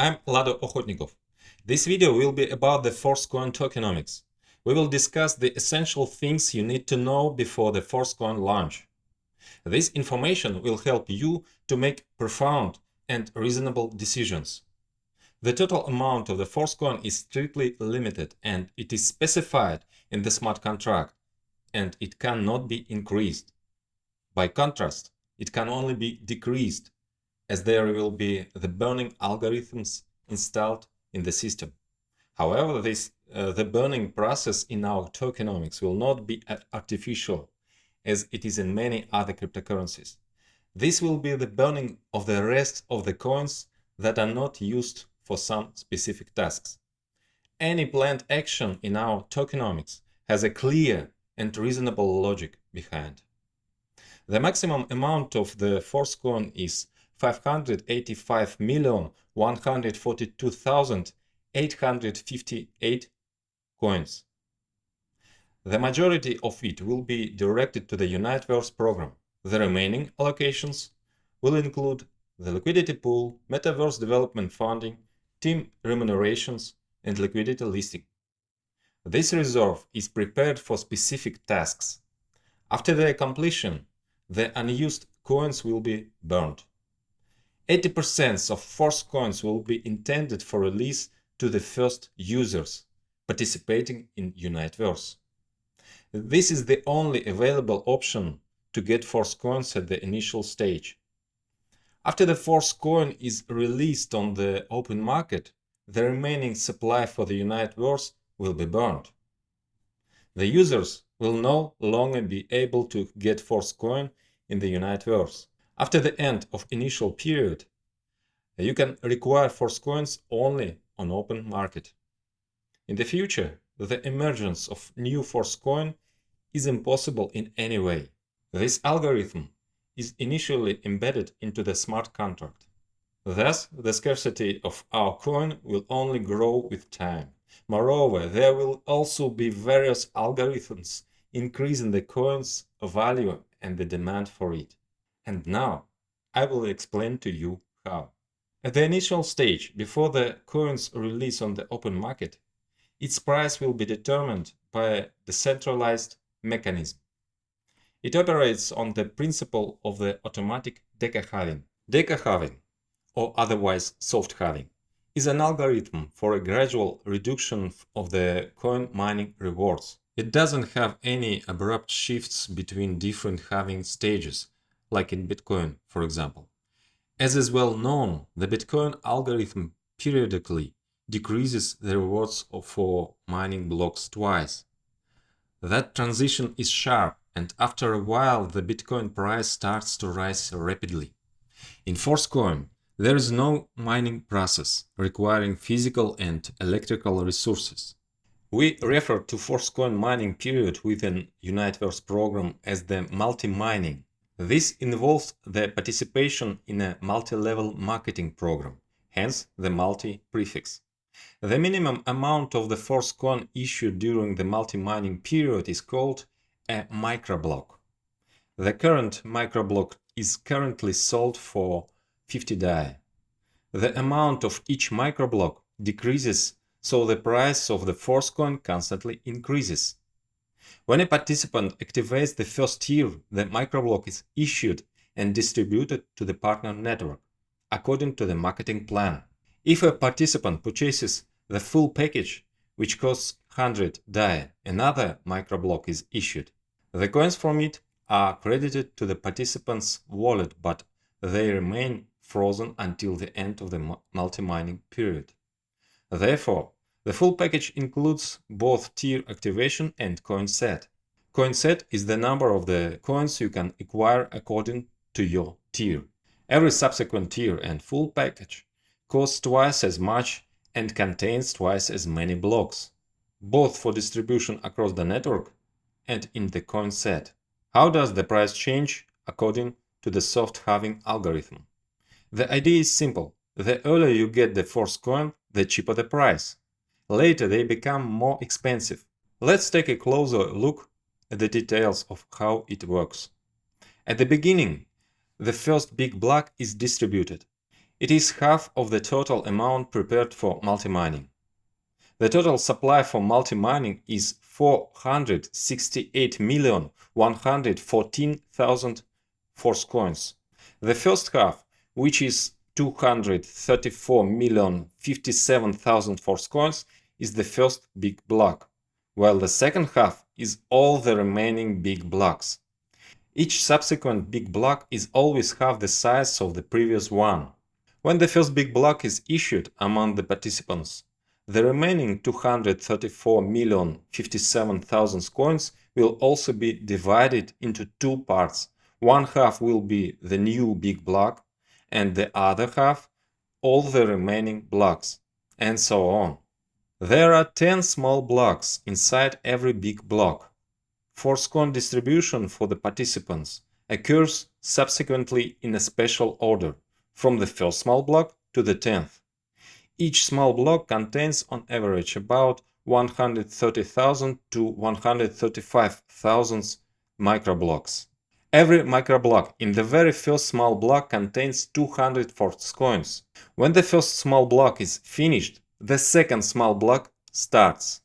I'm Lado Okhotnikov. This video will be about the Forcecoin tokenomics. We will discuss the essential things you need to know before the Forcecoin launch. This information will help you to make profound and reasonable decisions. The total amount of the Forcecoin is strictly limited and it is specified in the smart contract and it cannot be increased. By contrast, it can only be decreased as there will be the burning algorithms installed in the system. However, this, uh, the burning process in our tokenomics will not be artificial as it is in many other cryptocurrencies. This will be the burning of the rest of the coins that are not used for some specific tasks. Any planned action in our tokenomics has a clear and reasonable logic behind. The maximum amount of the Forcecoin is 585,142,858 coins. The majority of it will be directed to the Uniteverse program. The remaining allocations will include the liquidity pool, metaverse development funding, team remunerations, and liquidity listing. This reserve is prepared for specific tasks. After their completion, the unused coins will be burned. 80% of force coins will be intended for release to the first users participating in Uniteverse. This is the only available option to get force coins at the initial stage. After the force coin is released on the open market, the remaining supply for the Uniteverse will be burned. The users will no longer be able to get force coin in the Uniteverse. After the end of initial period, you can require force coins only on open market. In the future, the emergence of new force coin is impossible in any way. This algorithm is initially embedded into the smart contract. Thus, the scarcity of our coin will only grow with time. Moreover, there will also be various algorithms increasing the coin's value and the demand for it. And now, I will explain to you how. At the initial stage, before the coin's release on the open market, its price will be determined by a decentralized mechanism. It operates on the principle of the automatic Deca halving. Deca halving, or otherwise soft halving, is an algorithm for a gradual reduction of the coin mining rewards. It doesn't have any abrupt shifts between different halving stages, like in Bitcoin, for example. As is well known, the Bitcoin algorithm periodically decreases the rewards for mining blocks twice. That transition is sharp and after a while the Bitcoin price starts to rise rapidly. In Forcecoin, there is no mining process requiring physical and electrical resources. We refer to Forcecoin mining period within Uniteverse program as the multi-mining. This involves the participation in a multi-level marketing program, hence the multi prefix. The minimum amount of the force coin issued during the multi-mining period is called a microblock. The current microblock is currently sold for 50 DAI. The amount of each microblock decreases, so the price of the force coin constantly increases. When a participant activates the first tier, the microblock is issued and distributed to the partner network, according to the marketing plan. If a participant purchases the full package, which costs 100 DAI, another microblock is issued. The coins from it are credited to the participant's wallet, but they remain frozen until the end of the multi-mining period. Therefore, the full package includes both tier activation and coin set. Coin set is the number of the coins you can acquire according to your tier. Every subsequent tier and full package costs twice as much and contains twice as many blocks, both for distribution across the network and in the coin set. How does the price change according to the soft halving algorithm? The idea is simple. The earlier you get the first coin, the cheaper the price. Later they become more expensive. Let's take a closer look at the details of how it works. At the beginning, the first big block is distributed. It is half of the total amount prepared for multi-mining. The total supply for multi-mining is 468,114,000 force coins. The first half, which is 234,057,000 force coins, is the first big block, while the second half is all the remaining big blocks. Each subsequent big block is always half the size of the previous one. When the first big block is issued among the participants, the remaining 234,057,000 coins will also be divided into two parts. One half will be the new big block, and the other half all the remaining blocks, and so on. There are 10 small blocks inside every big block. Force coin distribution for the participants occurs subsequently in a special order from the first small block to the 10th. Each small block contains on average about 130,000 to 135,000 microblocks. Every microblock in the very first small block contains 200 force coins. When the first small block is finished, the second small block starts.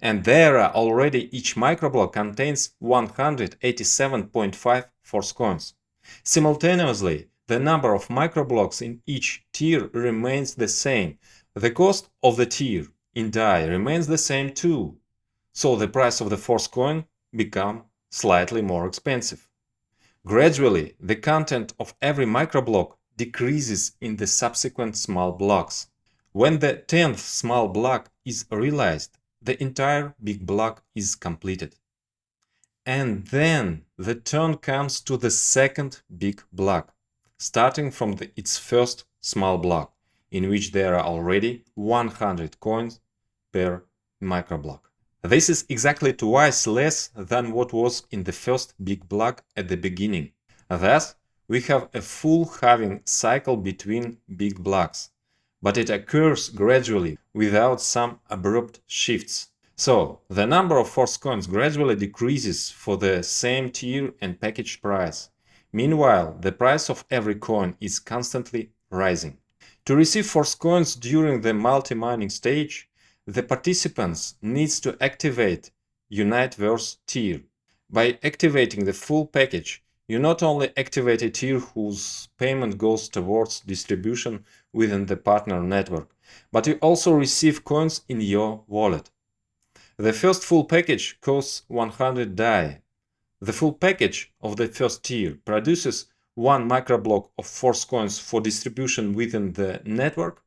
And there are already each microblock contains 187.5 force coins. Simultaneously, the number of microblocks in each tier remains the same. The cost of the tier in DAI remains the same too, so the price of the force coin become slightly more expensive. Gradually, the content of every microblock decreases in the subsequent small blocks. When the 10th small block is realized, the entire big block is completed. And then the turn comes to the second big block starting from the, its first small block, in which there are already 100 coins per microblock. This is exactly twice less than what was in the first big block at the beginning. Thus, we have a full halving cycle between big blocks, but it occurs gradually without some abrupt shifts. So, the number of force coins gradually decreases for the same tier and package price. Meanwhile, the price of every coin is constantly rising. To receive force coins during the multi-mining stage, the participants needs to activate Uniteverse tier. By activating the full package, you not only activate a tier whose payment goes towards distribution within the partner network, but you also receive coins in your wallet. The first full package costs 100 DAI, the full package of the first tier produces one microblock of force coins for distribution within the network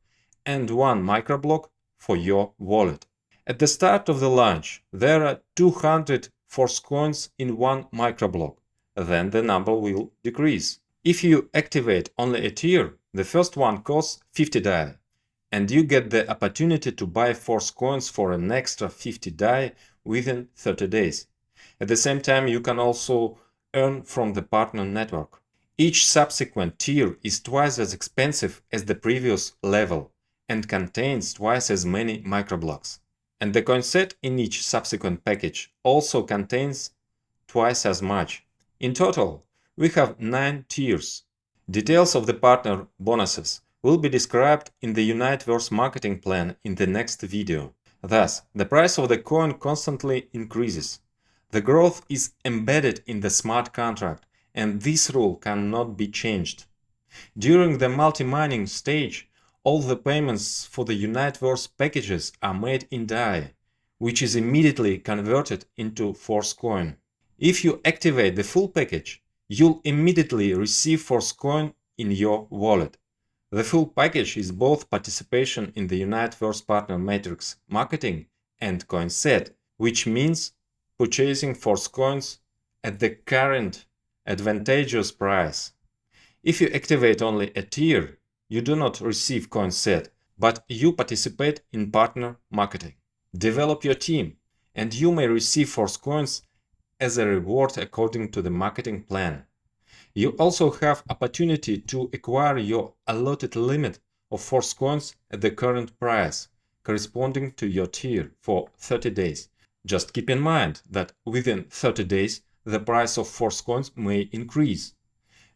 and one microblock for your wallet. At the start of the launch, there are 200 force coins in one microblock. Then the number will decrease. If you activate only a tier, the first one costs 50 DAI, and you get the opportunity to buy force coins for an extra 50 DAI within 30 days. At the same time, you can also earn from the partner network. Each subsequent tier is twice as expensive as the previous level and contains twice as many microblocks. And the coin set in each subsequent package also contains twice as much. In total, we have 9 tiers. Details of the partner bonuses will be described in the Uniteverse marketing plan in the next video. Thus, the price of the coin constantly increases. The growth is embedded in the smart contract and this rule cannot be changed. During the multi-mining stage, all the payments for the Uniteverse packages are made in DAI, which is immediately converted into Force Coin. If you activate the full package, you'll immediately receive Force Coin in your wallet. The full package is both participation in the Uniteverse Partner Matrix marketing and coin set, which means purchasing force coins at the current advantageous price. If you activate only a tier, you do not receive coin set, but you participate in partner marketing. Develop your team, and you may receive force coins as a reward according to the marketing plan. You also have opportunity to acquire your allotted limit of force coins at the current price, corresponding to your tier for 30 days. Just keep in mind that within 30 days the price of force coins may increase,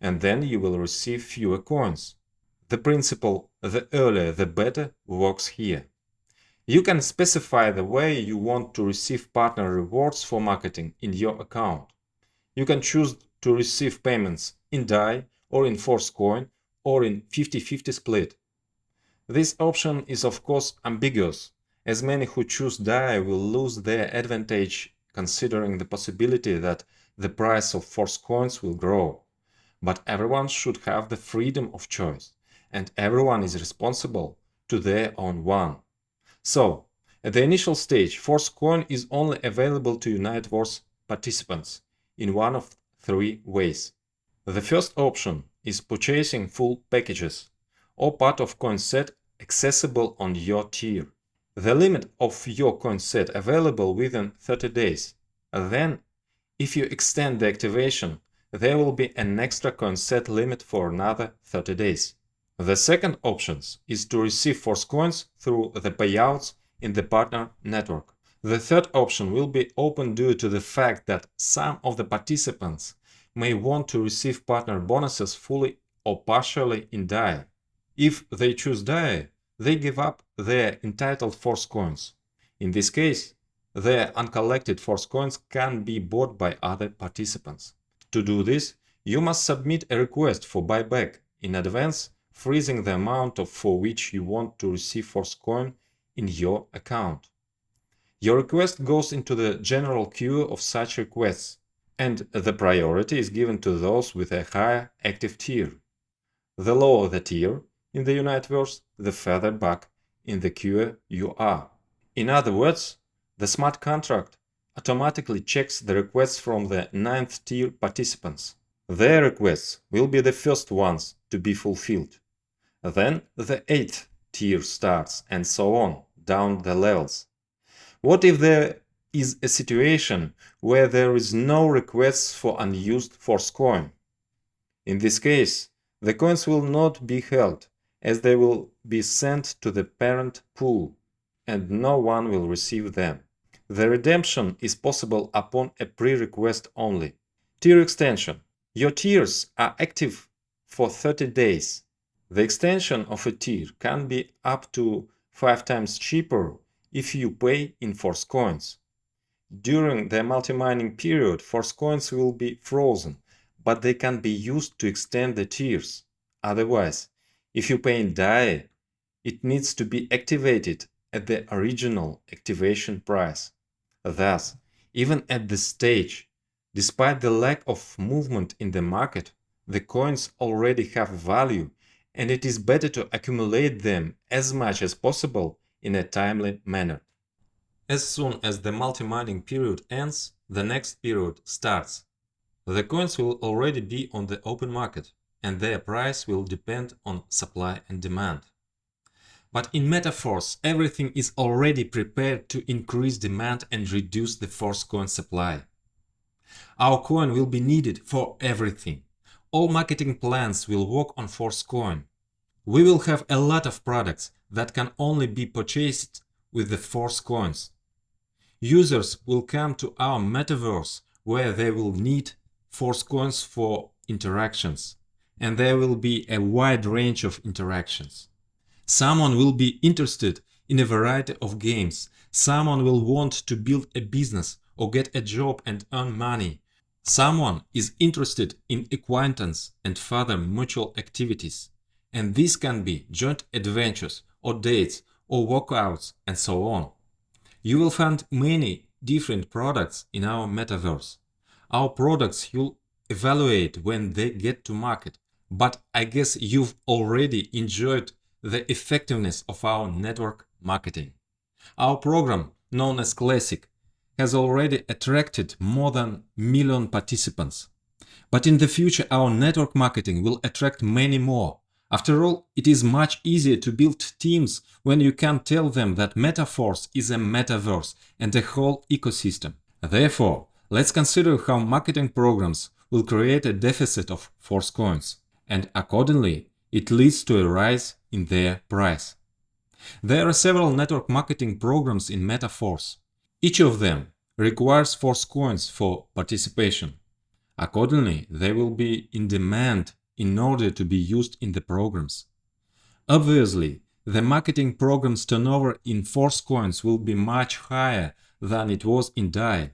and then you will receive fewer coins. the principle the earlier the better works here. You can specify the way you want to receive partner rewards for marketing in your account. You can choose to receive payments in DAI or in Force Coin or in 50-50 split. This option is of course ambiguous, as many who choose DAI will lose their advantage considering the possibility that the price of Force coins will grow. But everyone should have the freedom of choice, and everyone is responsible to their own one. So, at the initial stage, Force Coin is only available to Uniteverse participants in one of three ways. The first option is purchasing full packages or part of coin set accessible on your tier. The limit of your coin set available within 30 days. Then, if you extend the activation, there will be an extra coin set limit for another 30 days. The second option is to receive force coins through the payouts in the partner network. The third option will be open due to the fact that some of the participants may want to receive partner bonuses fully or partially in DAI. If they choose DAI, they give up their entitled force coins. In this case, their uncollected force coins can be bought by other participants. To do this, you must submit a request for buyback in advance, freezing the amount of for which you want to receive Force Coin in your account. Your request goes into the general queue of such requests, and the priority is given to those with a higher active tier. The lower the tier in the Uniteverse, the further back in the queue you are. In other words, the smart contract automatically checks the requests from the 9th tier participants. Their requests will be the first ones to be fulfilled. Then the 8th tier starts and so on, down the levels. What if there is a situation where there is no requests for unused force coin? In this case, the coins will not be held, as they will be sent to the parent pool, and no one will receive them. The redemption is possible upon a pre-request only. Tier extension. Your tiers are active for 30 days. The extension of a tier can be up to 5 times cheaper if you pay in Force coins. During the multi-mining period, Force coins will be frozen, but they can be used to extend the tiers. Otherwise, if you pay in DAI, it needs to be activated at the original activation price. Thus, even at this stage, despite the lack of movement in the market, the coins already have value and it is better to accumulate them as much as possible in a timely manner. As soon as the multi-mining period ends, the next period starts. The coins will already be on the open market and their price will depend on supply and demand. But in Metaforce, everything is already prepared to increase demand and reduce the force coin supply. Our coin will be needed for everything. All marketing plans will work on force coin. We will have a lot of products that can only be purchased with the force coins. Users will come to our metaverse where they will need force coins for interactions, and there will be a wide range of interactions. Someone will be interested in a variety of games. Someone will want to build a business or get a job and earn money. Someone is interested in acquaintance and further mutual activities. And this can be joint adventures or dates or workouts and so on. You will find many different products in our metaverse. Our products you'll evaluate when they get to market, but I guess you've already enjoyed the effectiveness of our network marketing. Our program, known as Classic, has already attracted more than million participants. But in the future our network marketing will attract many more. After all, it is much easier to build teams when you can tell them that Metaforce is a metaverse and a whole ecosystem. Therefore, let's consider how marketing programs will create a deficit of force coins, and accordingly, it leads to a rise in their price. There are several network marketing programs in Metaforce. Each of them requires force coins for participation. Accordingly, they will be in demand in order to be used in the programs. Obviously, the marketing program's turnover in Force coins will be much higher than it was in DAI.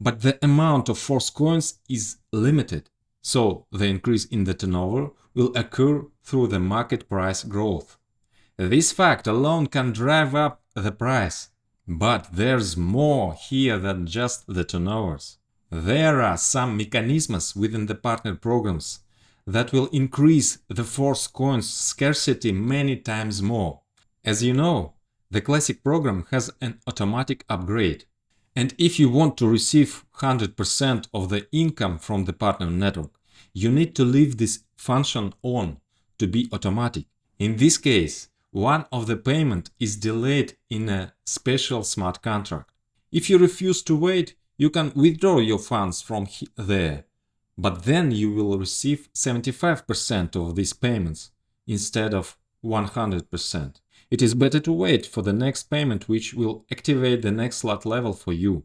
But the amount of Force coins is limited, so the increase in the turnover will occur through the market price growth. This fact alone can drive up the price. But there's more here than just the turnovers. There are some mechanisms within the partner programs that will increase the force coin's scarcity many times more. As you know, the classic program has an automatic upgrade. And if you want to receive 100% of the income from the partner network, you need to leave this function on to be automatic. In this case, one of the payment is delayed in a special smart contract. If you refuse to wait, you can withdraw your funds from there, but then you will receive 75% of these payments instead of 100%. It is better to wait for the next payment which will activate the next slot level for you.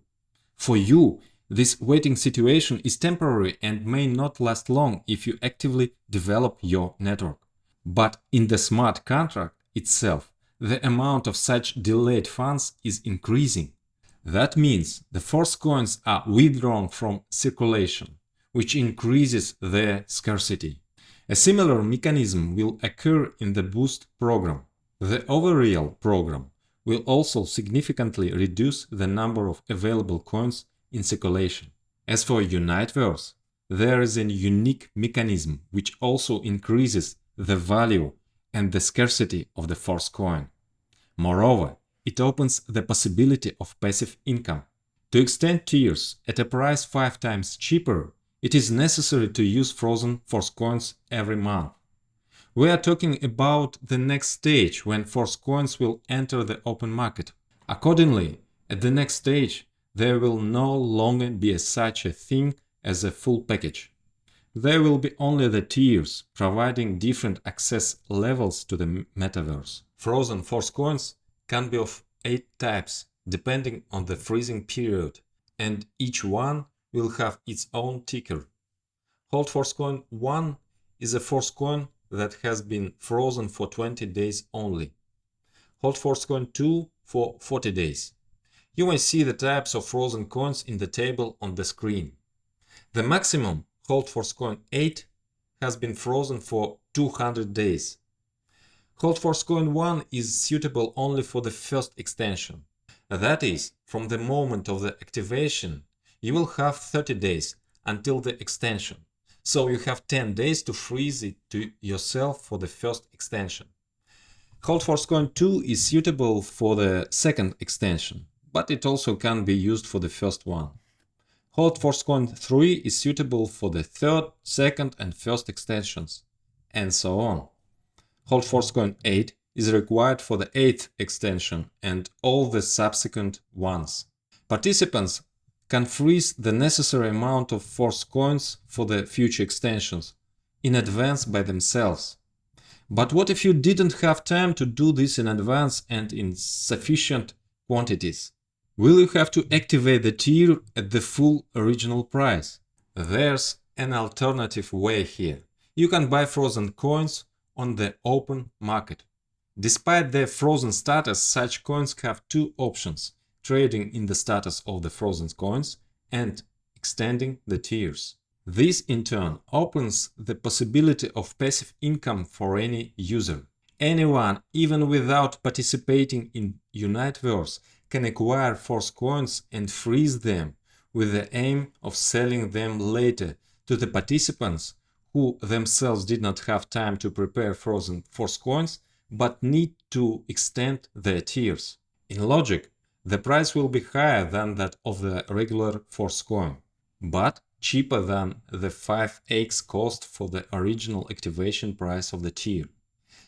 For you, this waiting situation is temporary and may not last long if you actively develop your network. But in the smart contract, itself, the amount of such delayed funds is increasing. That means the force coins are withdrawn from circulation, which increases their scarcity. A similar mechanism will occur in the Boost program. The Overreal program will also significantly reduce the number of available coins in circulation. As for Uniteverse, there is a unique mechanism which also increases the value and the scarcity of the force coin. Moreover, it opens the possibility of passive income. To extend tiers at a price 5 times cheaper, it is necessary to use frozen force coins every month. We are talking about the next stage when force coins will enter the open market. Accordingly, at the next stage, there will no longer be such a thing as a full package. There will be only the tiers, providing different access levels to the metaverse. Frozen force coins can be of 8 types, depending on the freezing period, and each one will have its own ticker. Hold Force Coin 1 is a force coin that has been frozen for 20 days only. Hold Force Coin 2 for 40 days. You may see the types of frozen coins in the table on the screen. The maximum Hold Force Coin 8 has been frozen for 200 days. Hold Force Coin 1 is suitable only for the first extension. That is, from the moment of the activation, you will have 30 days until the extension, so you have 10 days to freeze it to yourself for the first extension. Hold Force Coin 2 is suitable for the second extension, but it also can be used for the first one. Force Coin 3 is suitable for the third, second and first extensions, and so on. Hold Force Coin 8 is required for the eighth extension and all the subsequent ones. Participants can freeze the necessary amount of force coins for the future extensions in advance by themselves. But what if you didn't have time to do this in advance and in sufficient quantities? Will you have to activate the tier at the full original price? There's an alternative way here. You can buy frozen coins on the open market. Despite their frozen status, such coins have two options, trading in the status of the frozen coins and extending the tiers. This in turn opens the possibility of passive income for any user. Anyone, even without participating in Uniteverse, can acquire force coins and freeze them with the aim of selling them later to the participants who themselves did not have time to prepare frozen force coins but need to extend their tiers. In logic, the price will be higher than that of the regular force coin, but cheaper than the 5x cost for the original activation price of the tier.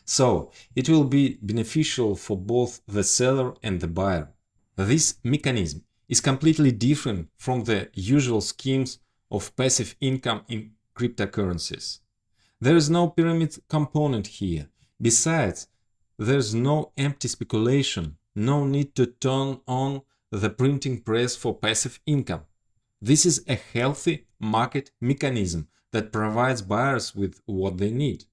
So, it will be beneficial for both the seller and the buyer. This mechanism is completely different from the usual schemes of passive income in cryptocurrencies. There is no pyramid component here. Besides, there's no empty speculation, no need to turn on the printing press for passive income. This is a healthy market mechanism that provides buyers with what they need.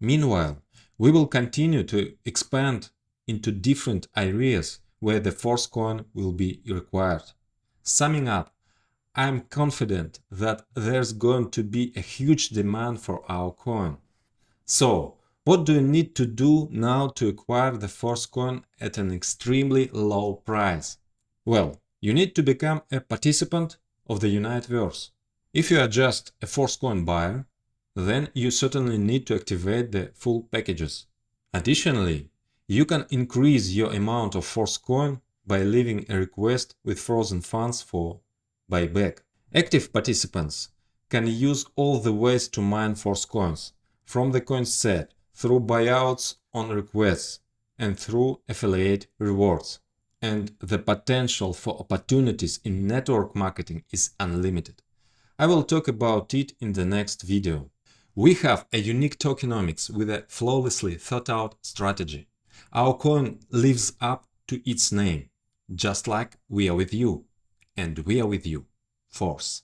Meanwhile, We will continue to expand into different areas where the Force coin will be required. Summing up, I'm confident that there's going to be a huge demand for our coin. So, what do you need to do now to acquire the Force coin at an extremely low price? Well, you need to become a participant of the Uniteverse. If you are just a Force coin buyer, then you certainly need to activate the full packages. Additionally, you can increase your amount of Force coin by leaving a request with frozen funds for buyback. Active participants can use all the ways to mine Force coins, from the coin set through buyouts on requests and through affiliate rewards. And the potential for opportunities in network marketing is unlimited. I will talk about it in the next video. We have a unique tokenomics with a flawlessly thought out strategy. Our coin lives up to its name, just like we are with you, and we are with you, Force.